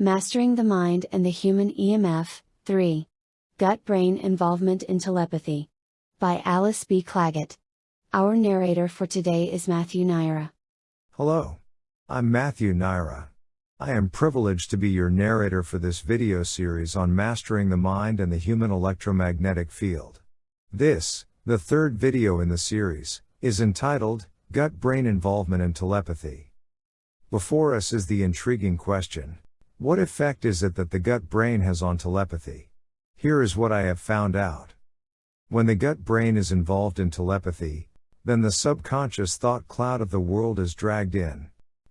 Mastering the Mind and the Human EMF 3. Gut Brain Involvement in Telepathy. By Alice B. Clagett. Our narrator for today is Matthew Naira. Hello. I'm Matthew Naira. I am privileged to be your narrator for this video series on mastering the mind and the human electromagnetic field. This, the third video in the series, is entitled Gut Brain Involvement in Telepathy. Before us is the intriguing question What effect is it that the gut brain has on telepathy? Here is what I have found out. When the gut brain is involved in telepathy, then the subconscious thought cloud of the world is dragged in.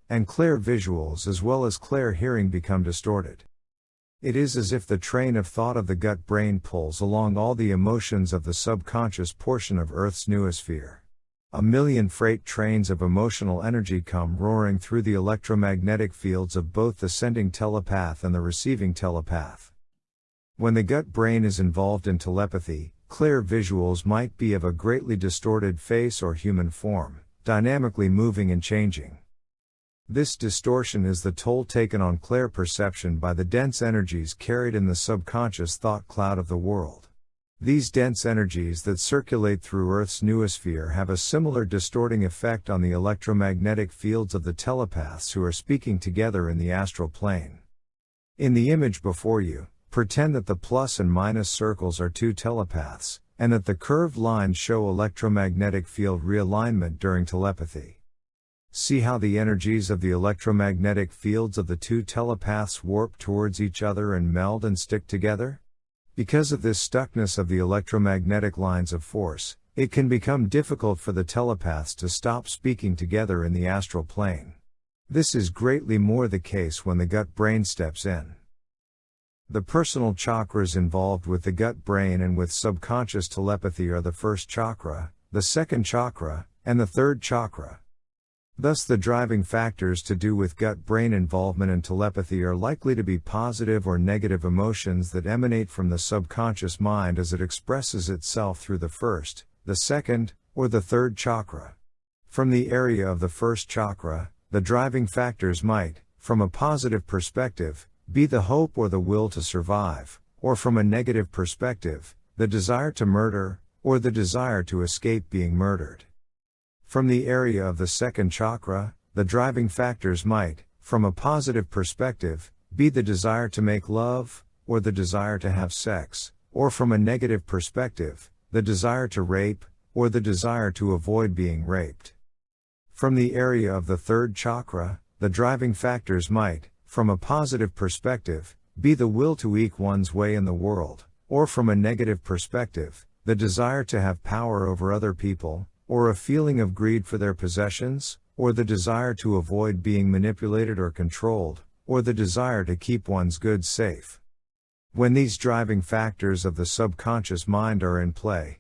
And clear visuals as well as clear hearing become distorted. It is as if the train of thought of the gut brain pulls along all the emotions of the subconscious portion of Earth's noosphere. A million freight trains of emotional energy come roaring through the electromagnetic fields of both the sending telepath and the receiving telepath. When the gut brain is involved in telepathy, clear visuals might be of a greatly distorted face or human form, dynamically moving and changing. This distortion is the toll taken on clear perception by the dense energies carried in the subconscious thought cloud of the world. These dense energies that circulate through Earth's noosphere have a similar distorting effect on the electromagnetic fields of the telepaths who are speaking together in the astral plane. In the image before you, pretend that the plus and minus circles are two telepaths, and that the curved lines show electromagnetic field realignment during telepathy. See how the energies of the electromagnetic fields of the two telepaths warp towards each other and meld and stick together? Because of this stuckness of the electromagnetic lines of force, it can become difficult for the telepaths to stop speaking together in the astral plane. This is greatly more the case when the gut brain steps in. The personal chakras involved with the gut brain and with subconscious telepathy are the first chakra, the second chakra, and the third chakra. Thus, the driving factors to do with gut brain involvement and telepathy are likely to be positive or negative emotions that emanate from the subconscious mind as it expresses itself through the first, the second, or the third chakra. From the area of the first chakra, the driving factors might, from a positive perspective, be the hope or the will to survive, or from a negative perspective, the desire to murder, or the desire to escape being murdered. From the area of the second chakra, the driving factors might, from a positive perspective, be the desire to make love, or the desire to have sex, or from a negative perspective, the desire to rape, or the desire to avoid being raped. From the area of the third chakra, the driving factors might, from a positive perspective, be the will to eke one's way in the world, or from a negative perspective, the desire to have power over other people, or a feeling of greed for their possessions, or the desire to avoid being manipulated or controlled, or the desire to keep one's goods safe. When these driving factors of the subconscious mind are in play,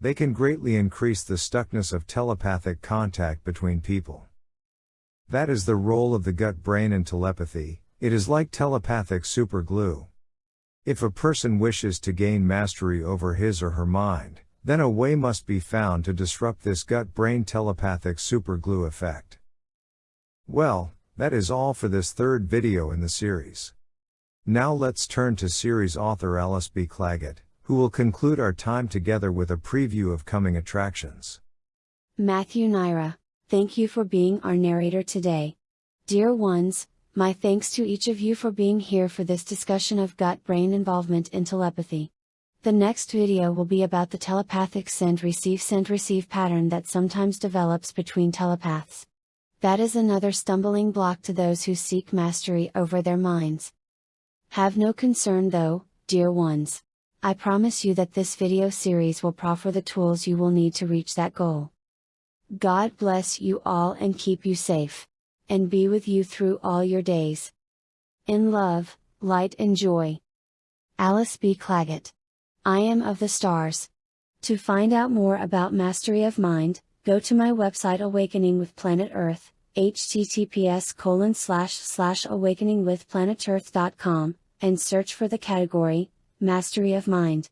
they can greatly increase the stuckness of telepathic contact between people. That is the role of the gut brain in telepathy, it is like telepathic superglue. If a person wishes to gain mastery over his or her mind, then a way must be found to disrupt this gut brain telepathic superglue effect. Well, that is all for this third video in the series. Now let's turn to series author Alice B. Clagett, who will conclude our time together with a preview of coming attractions. Matthew Naira, thank you for being our narrator today. Dear ones, my thanks to each of you for being here for this discussion of gut brain involvement in telepathy. The next video will be about the telepathic send receive send receive pattern that sometimes develops between telepaths. That is another stumbling block to those who seek mastery over their minds. Have no concern though, dear ones. I promise you that this video series will proffer the tools you will need to reach that goal. God bless you all and keep you safe. And be with you through all your days. In love, light and joy. Alice B. Clagett I am of the stars. To find out more about Mastery of Mind, go to my website Awakening with Planet Earth, https colon slash slash awakeningwithplanetearth.com, and search for the category, Mastery of Mind.